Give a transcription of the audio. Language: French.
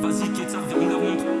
Vas-y, Ketsa, viens, on leur montre.